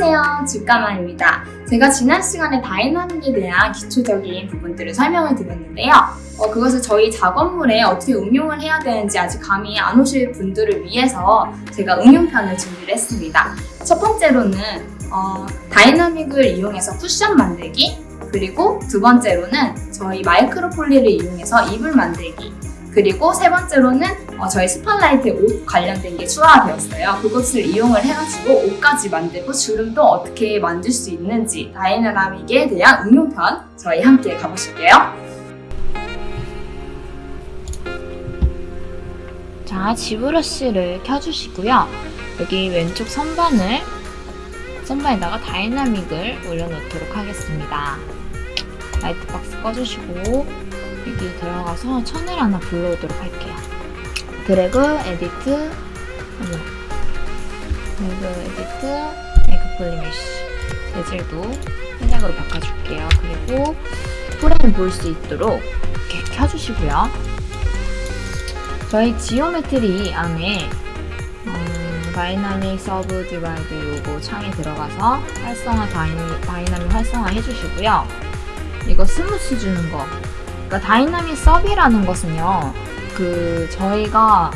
안녕하세요. 주가만입니다. 제가 지난 시간에 dynamic에 대한 기초적인 부분들을 설명을 드렸는데요. 어, 그것을 저희 작업물에 어떻게 응용을 해야 되는지 아직 감이 안 오실 분들을 위해서 제가 응용편을 준비를 했습니다. 첫 번째로는 어, dynamic을 이용해서 쿠션 만들기 그리고 두 번째로는 저희 MicroPoly를 이용해서 이불 만들기 그리고 세 번째로는 어, 저희 Spotlight 옷 관련된 게 추가가 되었어요. 그것을 이용을 해가지고 옷까지 만들고 주름도 어떻게 만들 수 있는지 dynamic에 대한 응용편 저희 함께 가보실게요. 자, 지브러쉬를 켜주시고요. 여기 왼쪽 선반을 선반에다가 dynamic을 올려놓도록 하겠습니다. Light Box 꺼주시고 여기 들어가서 천을 하나 불러오도록 할게요. 드래그, Edit, 어머. 드래그, Edit, Make PolyMesh 재질도 회색으로 바꿔줄게요. 그리고 프레임 볼 수 있도록 이렇게 켜주시고요. 저희 Geometry 안에 음, Dynamic Subdivide 요거 창에 들어가서 활성화 다이, 다이나믹 활성화 해주시고요. 이거 smooth 주는 거. 그러니까 Dynamic Subdiv라는 것은요. 그 저희가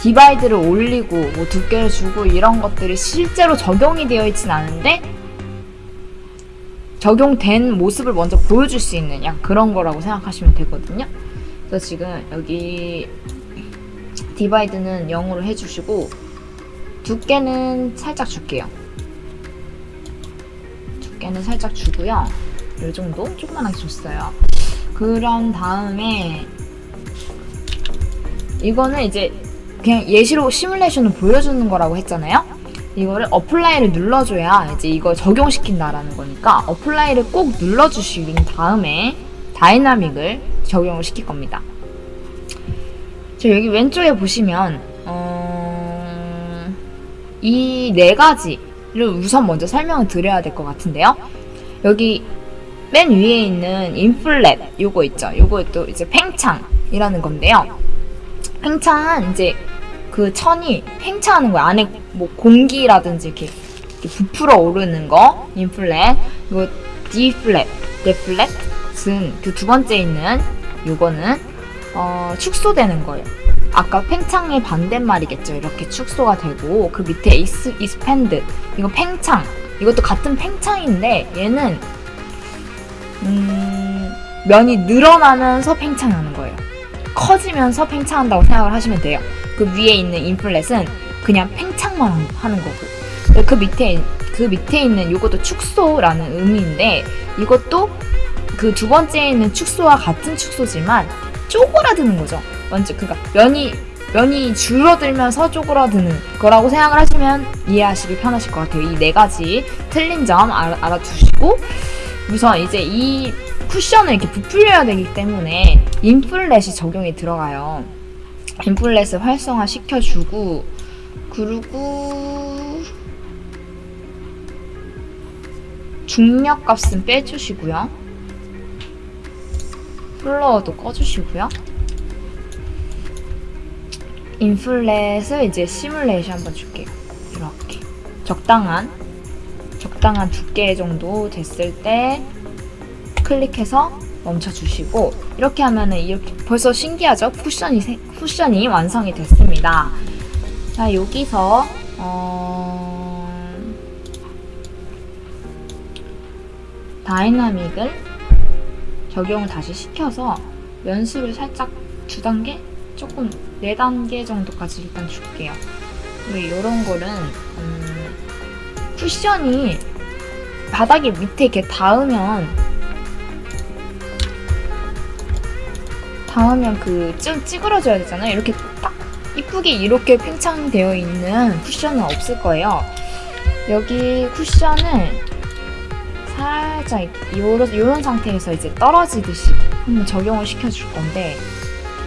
divide를 올리고 뭐 두께를 주고 이런 것들이 실제로 적용이 되어 있진 않은데 적용된 모습을 먼저 보여줄 수 있는 약간 그런 거라고 생각하시면 되거든요. 그래서 지금 여기 divide는 0으로 해주시고 두께는 살짝 줄게요. 두께는 살짝 주고요. 이 정도 조그만하게 줬어요. 그런 다음에 이거는 이제 그냥 예시로 시뮬레이션을 보여주는 거라고 했잖아요. 이거를 Apply를 눌러줘야 이제 이거 적용시킨다라는 거니까 Apply를 꼭 눌러주신 다음에 dynamic을 적용을 시킬 겁니다. 저 여기 왼쪽에 보시면 어... 이 네 가지를 우선 먼저 설명을 드려야 될 것 같은데요. 여기 맨 위에 있는 Inflate 요거 있죠. 요거 또 이제 팽창이라는 건데요. 팽창은 이제 그 천이 팽창하는 거예요. 안에 뭐 공기라든지 이렇게, 이렇게 부풀어 오르는 거 Inflate 이거 Deflate, Deflate은 그 두 번째 있는 요거는 어, 축소되는 거예요. 아까 팽창의 반대말이겠죠. 이렇게 축소가 되고 그 밑에 Ex, Expand 이거 팽창 이것도 같은 팽창인데 얘는 음, 면이 늘어나면서 팽창하는 거예요. 커지면서 팽창한다고 생각을 하시면 돼요. 그 위에 있는 인플렛은 그냥 팽창만 하는 거고 그 밑에 그 밑에 있는 이것도 축소라는 의미인데 이것도 그 두 번째에 있는 축소와 같은 축소지만 쪼그라드는 거죠. 먼저 그니까 면이 면이 줄어들면서 쪼그라드는 거라고 생각을 하시면 이해하시기 편하실 것 같아요. 이 네 가지 틀린 점 알아, 알아두시고 우선 이제 이 쿠션을 이렇게 부풀려야 되기 때문에 Inflate이 적용이 들어가요. Inflate을 활성화 시켜주고 그리고 중력 값은 빼주시고요. Floor도 꺼주시고요. Inflate을 이제 시뮬레이션 한번 줄게요. 이렇게 적당한 적당한 두께 정도 됐을 때 클릭해서 멈춰주시고 이렇게 하면은 이렇게 벌써 신기하죠? 쿠션이 쿠션이 완성이 됐습니다. 자 여기서 어... 다이나믹을 적용을 다시 시켜서 연수를 살짝 두 단계 조금 네 단계 정도까지 일단 줄게요. 이런 거는 음, 쿠션이 바닥에 밑에 이렇게 닿으면 닿으면 그 좀 찌그러져야 되잖아요. 이렇게 딱 이쁘게 이렇게 팽창되어 있는 쿠션은 없을 거예요. 여기 쿠션을 살짝 요런, 요런 상태에서 이제 떨어지듯이 한번 적용을 시켜줄 건데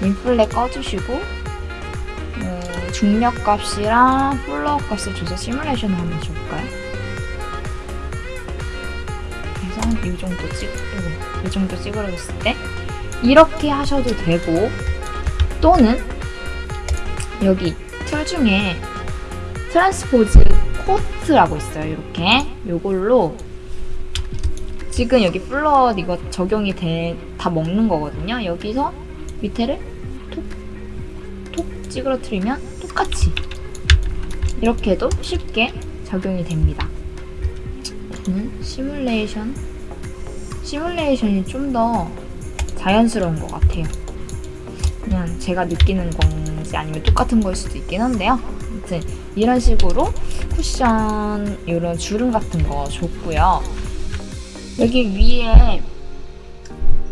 Inflate 꺼주시고 어, 중력 값이랑 Floor 값을 줘서 시뮬레이션을 한번 줘볼까요? 이 정도 찍, 이 정도 찌그러졌을 때 이렇게 하셔도 되고 또는 여기 툴 중에 Transpose Cloth라고 있어요. 이렇게 요걸로 지금 여기 플럿 이거 적용이 돼, 다 먹는 거거든요. 여기서 밑에를 톡, 톡 찌그러뜨리면 똑같이 이렇게 해도 쉽게 적용이 됩니다. 시뮬레이션, 시뮬레이션이 좀 더 자연스러운 것 같아요. 그냥 제가 느끼는 건지 아니면 똑같은 거일 수도 있긴 한데요. 아무튼 이런 식으로 쿠션 이런 주름 같은 거 줬고요. 여기 위에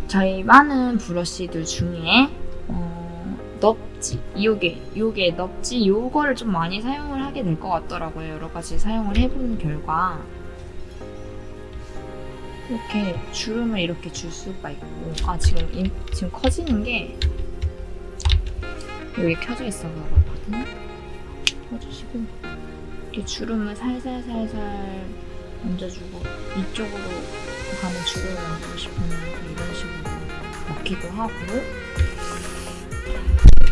저희 많은 브러쉬들 중에 어, 넙지 요게 요게 넙지 요거를 좀 많이 사용을 하게 될 것 같더라고요. 여러 가지 사용을 해본 결과 이렇게 주름을 이렇게 줄 수가 있고 아 지금 임- 지금 커지는 게 여기 켜져 있어서 그렇거든요. 켜주시고 이렇게 주름을 살살살살 얹어주고 이쪽으로 가는 주름을 얹고 싶으면 이런 식으로 넣기도 하고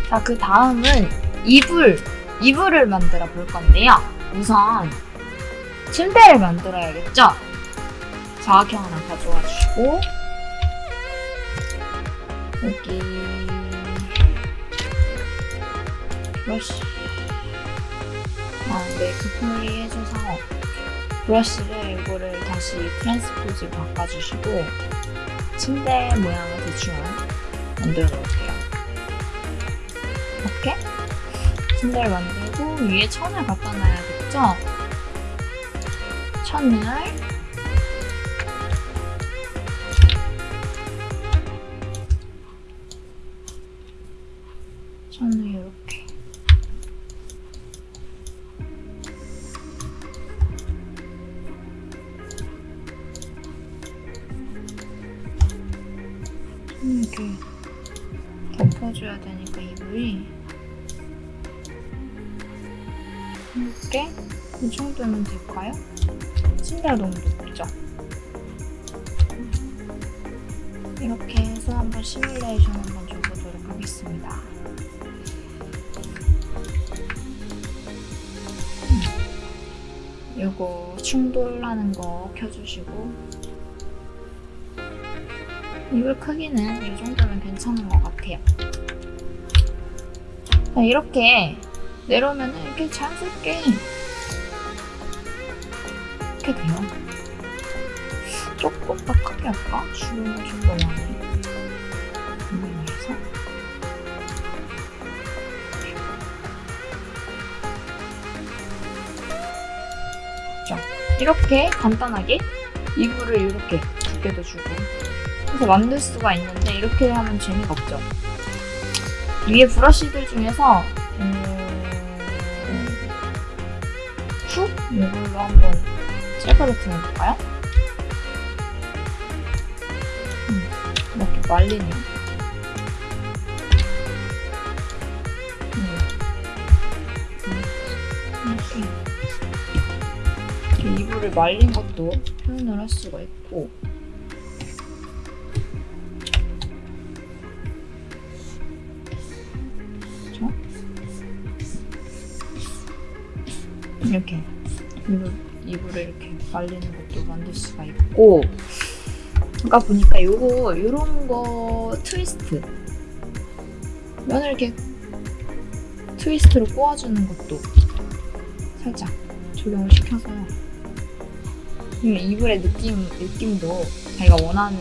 자 그 다음은 이불 이불을 만들어 볼 건데요. 우선 침대를 만들어야겠죠? 자학형 하나 가져와 주시고 여기 브러쉬 아, 네, 급분리 해줘서 브러쉬를 이거를 다시 트랜스포즈 바꿔주시고 침대 모양을 대충 만들어 놓을게요. 이렇게 침대를 만들고 위에 천을 갖다 놔야겠죠? 천을 될까요? 침대가 너무 높죠? 이렇게 해서 한번 시뮬레이션 한번 줘보도록 하겠습니다. 음. 요거 충돌하는 거 켜주시고 이불 크기는 이 정도면 괜찮은 것 같아요. 자, 이렇게 내려오면 이렇게 자연스럽게 이렇게 돼요. 조금 더 크게 할까? 주름을 좀더 많이 자, 이렇게 간단하게 이불을 이렇게 두께도 주고 해서 만들 수가 있는데 이렇게 하면 재미가 없죠. 위에 브러쉬들 중에서 음... 후? 이걸로 한번 cel거를 해볼까요? 음, 이렇게 말리네요. 음. 이렇게. 이렇게 이불을 말린 것도 표현을 할 수가 있고 그렇죠? 이렇게 이불, 이불을 이렇게 말리는 것도 만들 수가 있고. 아까 보니까 요거 요런 거 트위스트. 면을 이렇게 트위스트로 꼬아주는 것도 살짝 적용을 시켜서. 이 이불의 느낌, 느낌도 자기가 원하는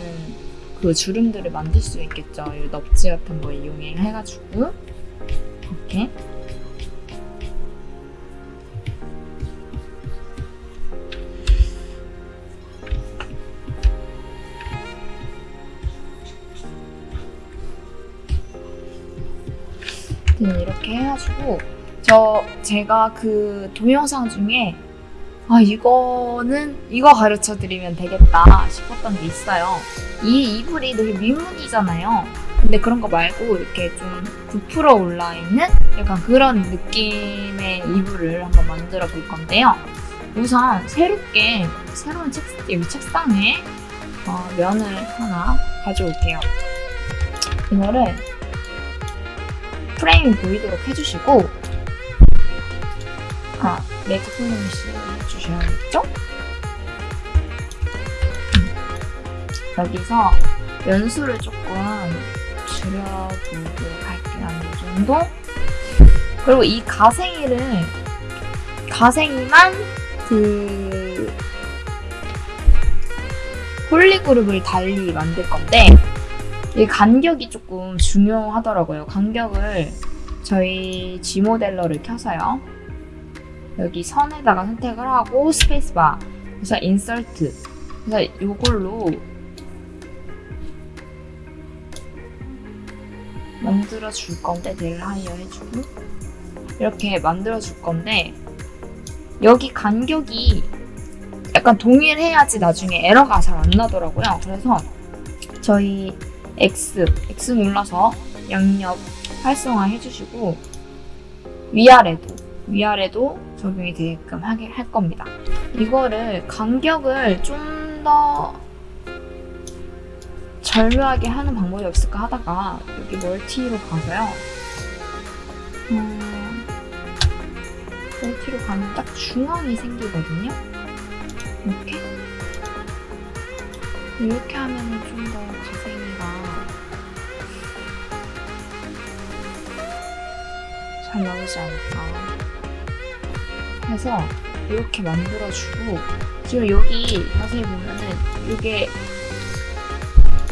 그 주름들을 만들 수 있겠죠. 이 넙지 같은 거 이용해 해가지고. 이렇게 음, 이렇게 해가지고 저 제가 그 동영상 중에 아 이거는 이거 가르쳐 드리면 되겠다 싶었던 게 있어요. 이 이불이 되게 민무늬잖아요. 근데 그런 거 말고 이렇게 좀 부풀어 올라 있는 약간 그런 느낌의 이불을 한번 만들어 볼 건데요. 우선 새롭게 새로운 책, 여기 책상에 어, 면을 하나 가져올게요. 이거를 프레임이 보이도록 해주시고 아, make polymesh 해주셔야겠죠? 음. 여기서 연수를 조금 줄여보도록 할게요. 한이 정도? 그리고 이 가생이를 가생이만 그 폴리그룹을 달리 만들 건데 이 간격이 조금 중요하더라고요. 간격을 저희 G모델러를 켜서요. 여기 선에다가 선택을 하고 스페이스바 그래서 insert 그래서 이걸로 만들어 줄 건데 del higher 해주고 이렇게 만들어 줄 건데 여기 간격이 약간 동일해야지 나중에 에러가 잘 안 나더라고요. 그래서 저희 X, X 눌러서 양옆 활성화 해주시고 위아래도 위아래도 적용이 되게끔 하게 할 겁니다. 이거를 간격을 좀 더 절묘하게 하는 방법이 없을까 하다가 여기 멀티로 가서요. 음, 멀티로 가면 딱 중앙이 생기거든요. 이렇게 이렇게 하면은 좀더 가생이가 잘 나오지 않을까. 해서 이렇게 만들어주고 지금 여기 자세히 보면은 이게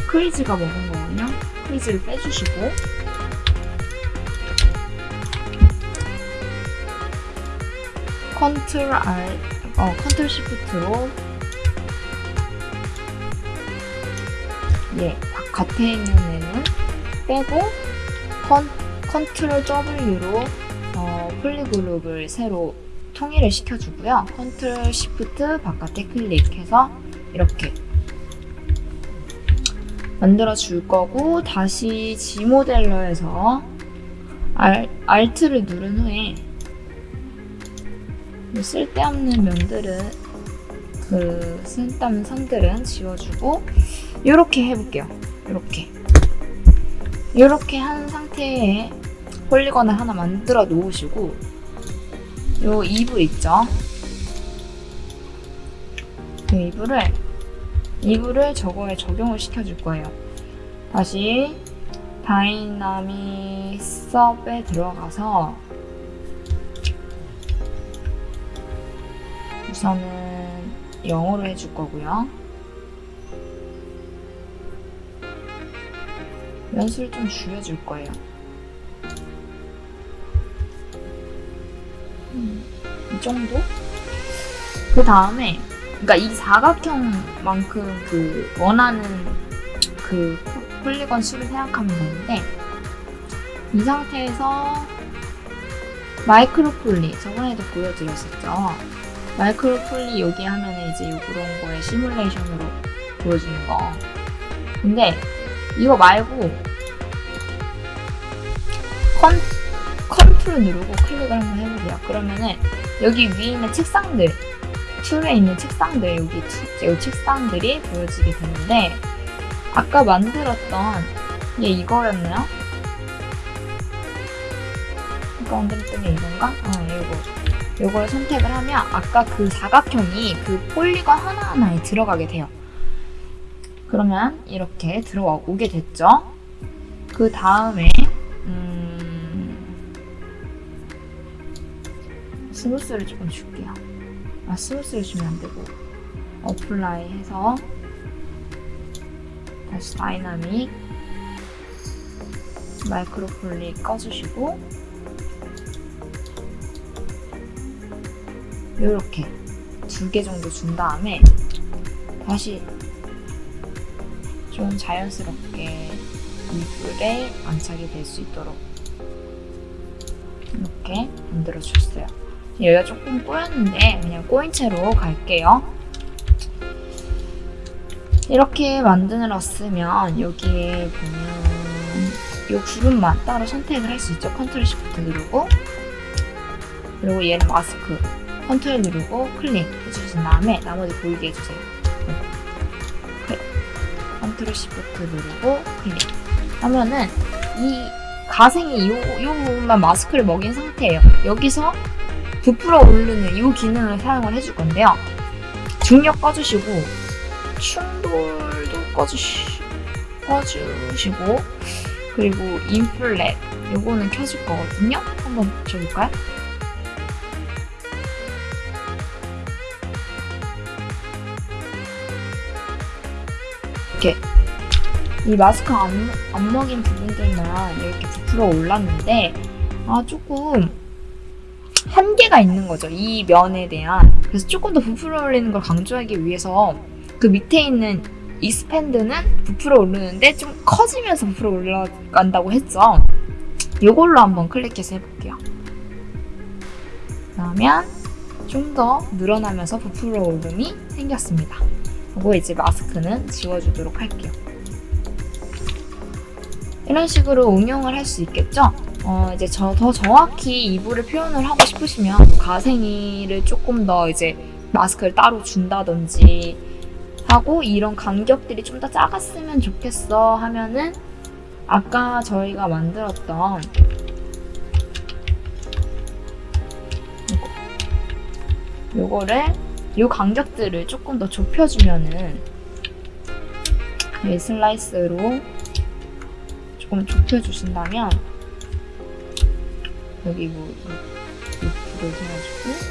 crease가 먹은 거거든요. crease를 빼주시고 컨트롤 R, 어 컨트롤 시프트로 예 겉에 있는 애는 빼고 컨 컨트롤 W로 어, polygroup을 새로 통일을 시켜주고요. 컨트롤 시프트 바깥에 클릭해서 이렇게 만들어 줄 거고 다시 ZModeler에서 알, Alt를 누른 후에 이 쓸데없는 면들은 그 쓸데없는 선들은 지워주고 이렇게 해볼게요. 이렇게 이렇게 한 상태에 polygon을 하나 만들어 놓으시고 요 이불 있죠? 이 이불을 이불을 저거에 적용을 시켜줄 거예요. 다시 dynamic sub에 들어가서 우선은 영어로 해줄 거고요. 연수를 좀 줄여줄 거예요. 음, 이 정도? 그 다음에, 그러니까 이 사각형만큼 그 원하는 그 폴리건 수를 생각하면 되는데, 이 상태에서 micro poly, 저번에도 보여드렸었죠. micro poly 여기 하면 이제 요런 거에 시뮬레이션으로 보여주는 거. 근데 이거 말고 컨, 컨트롤 누르고 클릭을 한번 해보세요. 그러면은 여기 위에 있는 책상들, tool에 있는 책상들, 여기, 투, 여기 책상들이 보여지게 되는데 아까 만들었던 얘 이거였나요? 아까 만들었던 게 이건가? 어, 이거. 이걸 선택을 하면 아까 그 사각형이 그 polygon 하나하나에 들어가게 돼요. 그러면 이렇게 들어오게 됐죠. 그 다음에 음... smooth를 조금 줄게요. 아 smooth를 주면 안 되고 apply 해서 다시 dynamic micro poly 꺼주시고 이렇게 두 개 정도 준 다음에 다시 좀 자연스럽게 이불에 안착이 될 수 있도록 이렇게 만들어 줬어요. 여기가 조금 꼬였는데 그냥 꼬인 채로 갈게요. 이렇게 만들었으면 여기에 보면 이 그룹만 따로 선택을 할 수 있죠. 컨트롤 시프트 누르고 그리고 얘는 마스크 컨트롤 누르고 클릭 해주신 다음에 나머지 보이게 해주세요. 클릭. 컨트롤 시프트 누르고 클릭 하면은 이 가생이 요, 요 부분만 마스크를 먹인 상태예요. 여기서 부풀어 오르는 이 기능을 사용을 해줄 건데요. 중력 꺼주시고 충돌도 꺼주시, 꺼주시고 그리고 인플렛 요거는 켜줄 거거든요. 한번 줘볼까요? 이렇게 이 마스크 안, 안 먹인 부분들만 이렇게 부풀어 올랐는데 아 조금 한계가 있는 거죠 이 면에 대한. 그래서 조금 더 부풀어 올리는 걸 강조하기 위해서 그 밑에 있는 이 스팬드는 부풀어 오르는데 좀 커지면서 부풀어 올라간다고 했죠. 이걸로 한번 클릭해서 해볼게요. 그러면 좀 더 늘어나면서 부풀어 오름이 생겼습니다 그리고 이제 마스크는 지워주도록 할게요 이런 식으로 응용을 할 수 있겠죠? 어, 이제 저, 더 정확히 이불을 표현을 하고 싶으시면 가생이를 조금 더 이제 마스크를 따로 준다든지 하고 이런 간격들이 좀 더 작았으면 좋겠어 하면은 아까 저희가 만들었던 이거 요거를 요 간격들을 조금 더 좁혀주면은 이 슬라이스로 조금 좁혀주신다면 여기 뭐 루프를 해가지고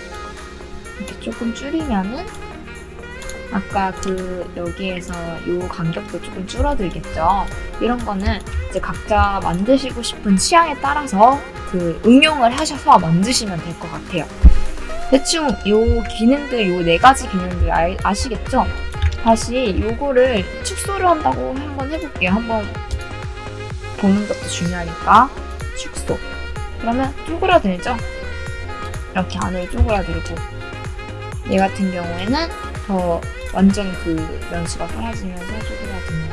이렇게 조금 줄이면은 아까 그 여기에서 요 간격도 조금 줄어들겠죠. 이런 거는 이제 각자 만드시고 싶은 취향에 따라서 그 응용을 하셔서 만드시면 될 것 같아요. 대충 요 기능들 요 네 가지 기능들 아, 아시겠죠? 다시 요거를 축소를 한다고 한번 해볼게요. 한번 보는 것도 중요하니까 축소 그러면 쪼그라들죠? 이렇게 안으로 쪼그라들고 얘 같은 경우에는 더 완전 그 면수가 사라지면서 쪼그라드는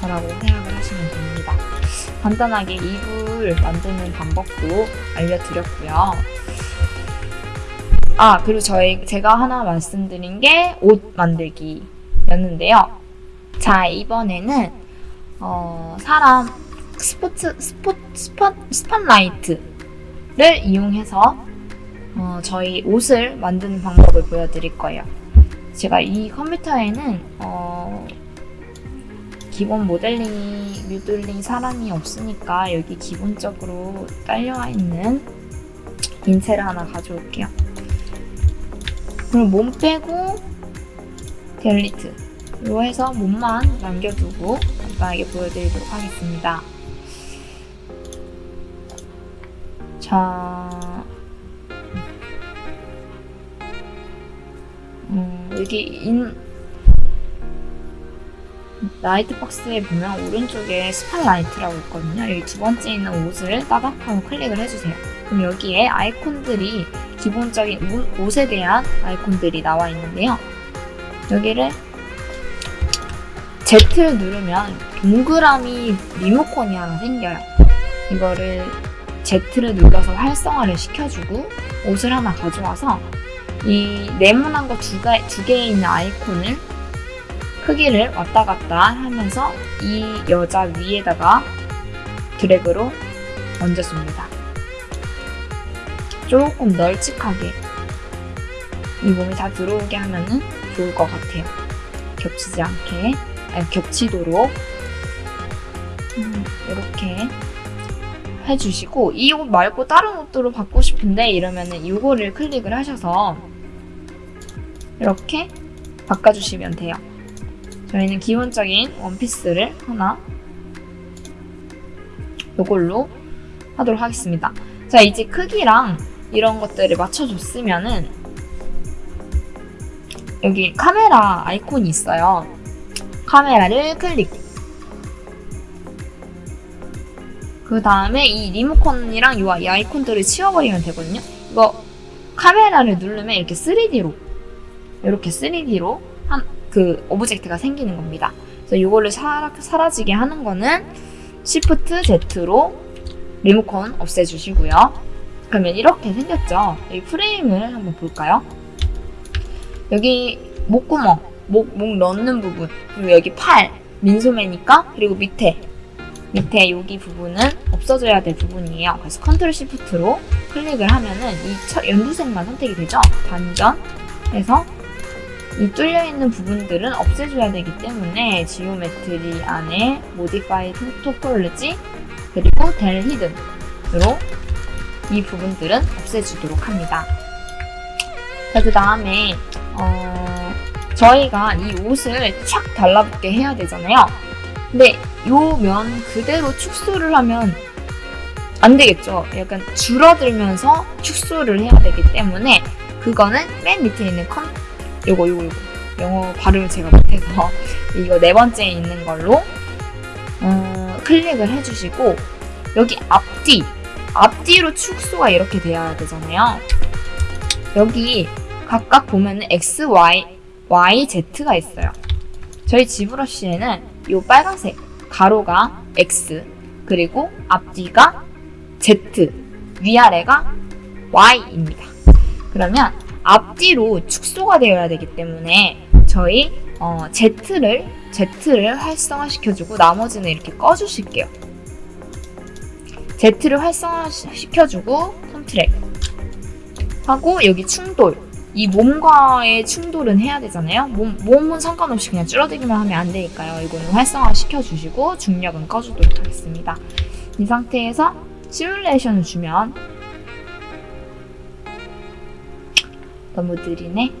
거라고 생각을 하시면 됩니다. 간단하게 이불 만드는 방법도 알려드렸고요. 아 그리고 저희 제가 하나 말씀드린 게 옷 만들기였는데요. 자 이번에는 어, 사람 스포츠 스포 spot spotlight를 이용해서 어, 저희 옷을 만드는 방법을 보여드릴 거예요. 제가 이 컴퓨터에는 어, 기본 모델링이 모델링 사람이 없으니까 여기 기본적으로 딸려와 있는 인체를 하나 가져올게요. 그럼 몸 빼고 delete lower로 해서 몸만 남겨두고 간단하게 보여드리도록 하겠습니다. 자, 음, 여기 인 light box에 보면 오른쪽에 spotlight라고 있거든요. 여기 두 번째 있는 옷을 따닥하고 클릭을 해주세요. 그럼 여기에 아이콘들이 기본적인 옷, 옷에 대한 아이콘들이 나와 있는데요. 여기를 Z를 누르면 동그라미 리모컨이 하나 생겨요. 이거를 Z를 눌러서 활성화를 시켜주고 옷을 하나 가져와서 이 네모난 거두두 개에 있는 아이콘을 크기를 왔다 갔다 하면서 이 여자 위에다가 드래그로 얹어줍니다. 조금 널찍하게 이 몸이 다 들어오게 하면 좋을 것 같아요. 겹치지 않게. 아니, 겹치도록 음, 이렇게 해주시고 이 옷 말고 다른 옷으로 받고 싶은데 이러면은 이거를 클릭을 하셔서 이렇게 바꿔주시면 돼요. 저희는 기본적인 원피스를 하나 이걸로 하도록 하겠습니다. 자 이제 크기랑 이런 것들을 맞춰줬으면은 여기 카메라 아이콘이 있어요. 카메라를 클릭. 그 다음에 이 리모컨이랑 이 아이콘들을 치워버리면 되거든요. 이거 카메라를 누르면 이렇게 3D로 이렇게 3D로 한 그 object가 생기는 겁니다. 그래서 이거를 사라, 사라지게 하는 거는 Shift Z로 리모컨 없애주시고요. 그러면 이렇게 생겼죠. 여기 프레임을 한번 볼까요? 여기 목구멍 목, 목 넣는 부분 그리고 여기 팔 민소매니까 그리고 밑에 밑에 여기 부분은 없, 없어져야 될 부분이에요. 그래서 컨트롤 시프트로 클릭을 하면은 이 처- 연두색만 선택이 되죠. 단전에서 이 뚫려 있는 부분들은 없애줘야 되기 때문에 geometry 안에 modify topology 그리고 del hidden으로 이 부분들은 없애주도록 합니다. 자, 그 다음에 어, 저희가 이 옷을 착 달라붙게 해야 되잖아요. 근데 요 면 그대로 축소를 하면 안 되겠죠. 약간 줄어들면서 축소를 해야 되기 때문에 그거는 맨 밑에 있는 컨 요거 요거 요거 영어 발음을 제가 못해서 이거 네 번째에 있는 걸로 어, 클릭을 해주시고 여기 앞뒤 앞뒤로 축소가 이렇게 돼야 되잖아요. 여기 각각 보면 은 X, Y, Y, Z가 있어요. 저희 지브러쉬에는 이 빨간색 가로가 X 그리고 앞뒤가 Z 위아래가 Y입니다. 그러면 앞뒤로 축소가 되어야 되기 때문에 저희 어, Z를 Z를 활성화시켜주고 나머지는 이렇게 꺼주실게요. Z를 활성화시켜주고 컨트랙 하고 여기 충돌 이 몸과의 충돌은 해야 되잖아요. 몸, 몸은 상관없이 그냥 줄어들기만 하면 안 되니까요. 이거는 활성화 시켜주시고 중력은 꺼주도록 하겠습니다. 이 상태에서 시뮬레이션을 주면 너무 느리네.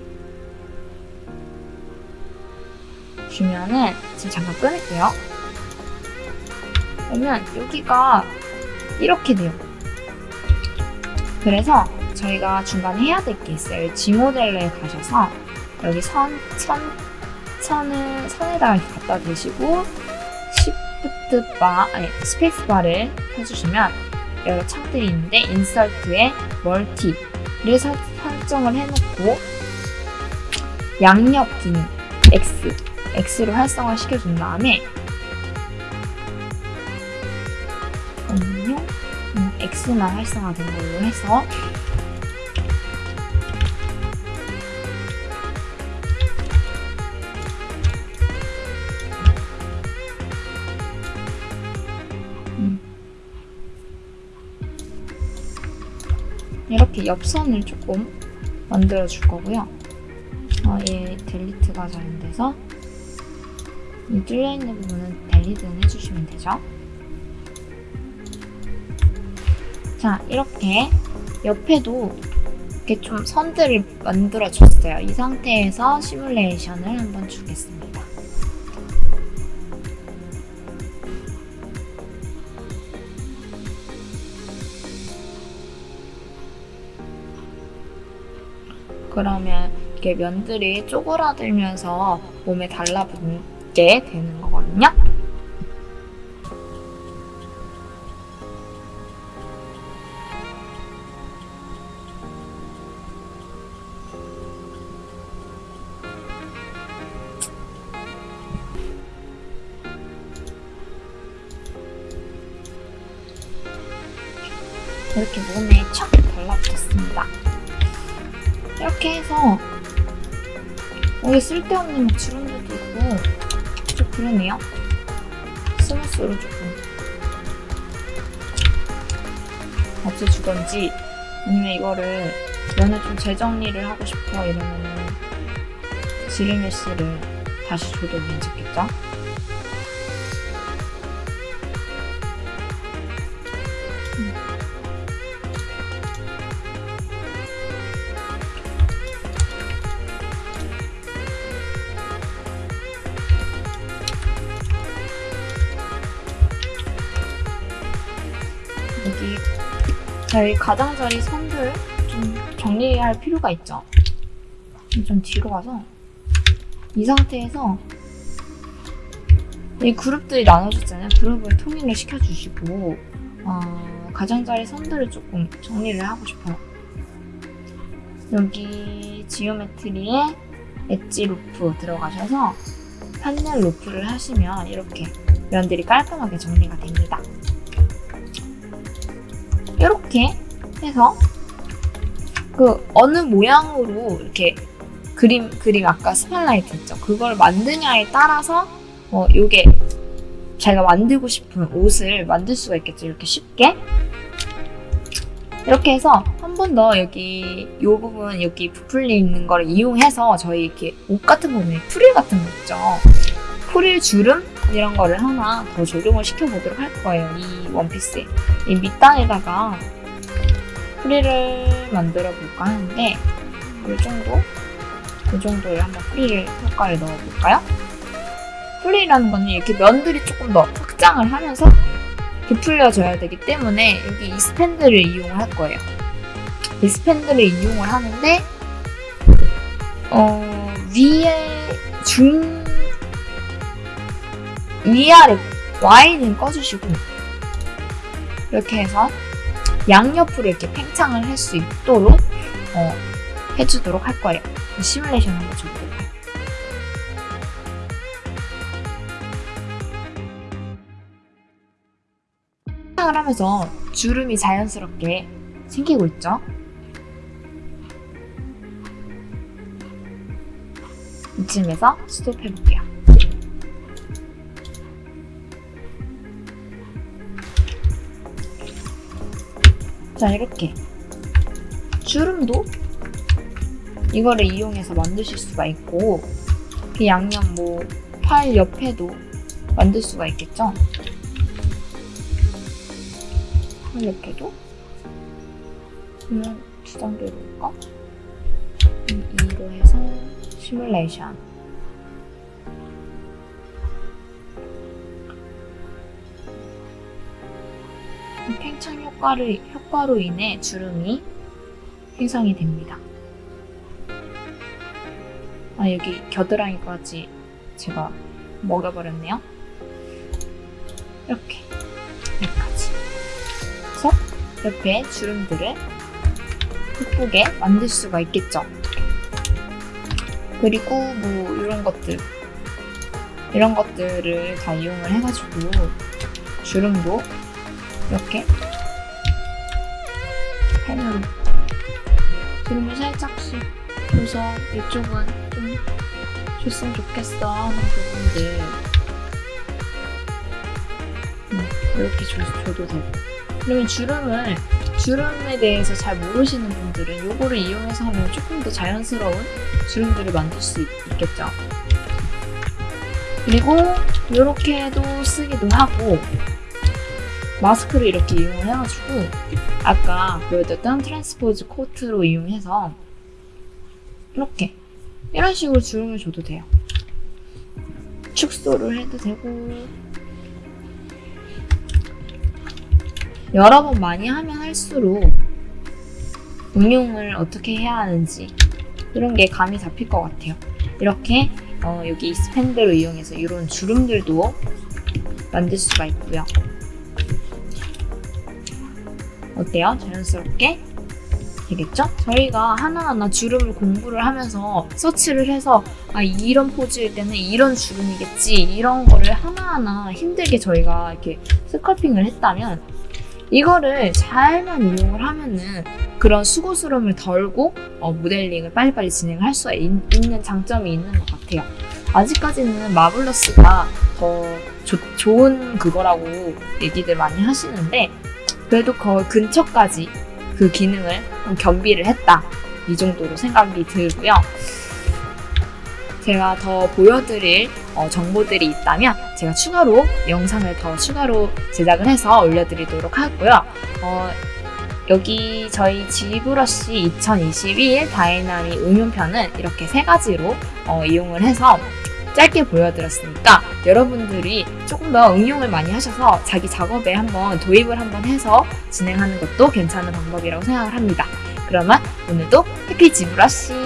주면은 지금 잠깐 끊을게요. 그러면 여기가 이렇게 돼요. 그래서 저희가 중간에 해야 될 게 있어요. ZModeler에 가셔서 여기 선, 선, 선을, 선에다가 갖다 대시고 Shift 바, 아니, 스페이스 바를 펴주시면 여러 창들이 있는데 insert에 멀티를 설- 설정을 해놓고 양옆 기능 X, X를 활성화 시켜준 다음에. 음, X만 활성화된 걸로 해서 음. 이렇게 옆선을 조금 만들어 줄 거고요. 어, 얘 델리트가 잘안 돼서 이 뚫려 있는 부분은 델리트는 해주시면 되죠. 자, 이렇게 옆에도 이렇게 좀 선들을 만들어 줬어요. 이 상태에서 시뮬레이션을 한번 주겠습니다. 그러면 이렇게 면들이 쪼그라들면서 몸에 달라붙게 되는 거거든요. 쓸데없는 막 주름들도 있고 좀 그러네요. 스무스로 조금 없애주던지 아니면 이거를 면을 좀 재정리를 하고 싶어 이러면은 지르메시를 다시 줘도 괜찮겠죠? 저희 가장자리 선들 좀 정리할 필요가 있죠. 좀 뒤로 가서 이 상태에서 이 그룹들이 나눠졌잖아요. 그룹을 통일을 시켜주시고 어, 가장자리 선들을 조금 정리를 하고 싶어요. 여기 geometry에 edge loop 들어가셔서 panel loop를 하시면 이렇게 면들이 깔끔하게 정리가 됩니다. 이렇게 해서 그 어느 모양으로 이렇게 그림 그림 아까 스팔라이트 있죠 그걸 만드냐에 따라서 어 요게 자기가 만들고 싶은 옷을 만들 수가 있겠죠. 이렇게 쉽게. 이렇게 해서 한 번 더 여기 이 부분 여기 부풀려 있는 걸 이용해서 저희 이렇게 옷 같은 거 보면 프릴 같은 거 있죠. 프릴 주름 이런 거를 하나 더 적용을 시켜보도록 할 거예요. 이 원피스에. 이 밑단에다가 프릴을 만들어 볼까 하는데 이 정도? 이 정도에 한번 프릴 효과를 넣어볼까요? 프릴이라는 거는 이렇게 면들이 조금 더 확장을 하면서 부풀려져야 되기 때문에 여기 이 스탠드를 이용을 할 거예요. 이 스탠드를 이용을 하는데 어, 위에 중 위아래 Y는 꺼주시고 이렇게 해서 양옆으로 이렇게 팽창을 할 수 있도록 어, 해주도록 할 거예요. 시뮬레이션 한번 줘보도록 할게요. 팽창을 하면서 주름이 자연스럽게 생기고 있죠. 이쯤에서 스톱해볼게요. 자, 이렇게. 주름도 이거를 이용해서 만드실 수가 있고, 그 양념 뭐, 팔 옆에도 만들 수가 있겠죠? 팔 옆에도? 그러면 두 단계로 볼까? 2로 해서 시뮬레이션. 이 팽창 효과를, 효과로 인해 주름이 형성이 됩니다. 아, 여기 겨드랑이까지 제가 먹여버렸네요. 이렇게. 여기까지. 그래서 옆에 주름들을 예쁘게 만들 수가 있겠죠. 그리고 뭐 이런 것들 이런 것들을 다 이용을 해가지고 주름도 이렇게 펜으로 주름을 살짝씩 줘서 이쪽은 좀 줬으면 좋겠어. 하는 부분들 음, 이렇게 줘, 줘도 되고. 그러면 주름을 주름에 대해서 잘 모르시는 분들은 이거를 이용해서 하면 조금 더 자연스러운 주름들을 만들 수 있, 있겠죠. 그리고 이렇게도 쓰기도 하고 마스크를 이렇게 이용을 해가지고 아까 보여드렸던 트랜스포즈 코트로 이용해서 이렇게 이런 식으로 주름을 줘도 돼요. 축소를 해도 되고 여러 번 많이 하면 할수록 응용을 어떻게 해야 하는지 이런 게 감이 잡힐 것 같아요. 이렇게 어, 여기 스팬드를 이용해서 이런 주름들도 만들 수가 있고요. 어때요? 자연스럽게 되겠죠? 저희가 하나하나 주름을 공부를 하면서 서치를 해서 아 이런 포즈일 때는 이런 주름이겠지 이런 거를 하나하나 힘들게 저희가 이렇게 스컬핑을 했다면 이거를 잘만 이용을 하면은 그런 수고스러움을 덜고 어, 모델링을 빨리빨리 진행할 수 있는 장점이 있는 것 같아요. 아직까지는 마블러스가 더 조, 좋은 그거라고 얘기들 많이 하시는데 그래도 거의 근처까지 그 기능을 좀 겸비를 했다. 이 정도로 생각이 들고요. 제가 더 보여드릴 어, 정보들이 있다면 제가 추가로 영상을 더 추가로 제작을 해서 올려드리도록 하고요. 어, 여기 저희 ZBrush 2021 다이나믹 응용편은 이렇게 세 가지로 어, 이용을 해서 짧게 보여드렸으니까 여러분들이 조금 더 응용을 많이 하셔서 자기 작업에 한번 도입을 한번 해서 진행하는 것도 괜찮은 방법이라고 생각을 합니다. 그러면 오늘도 해피 지브러쉬 안녕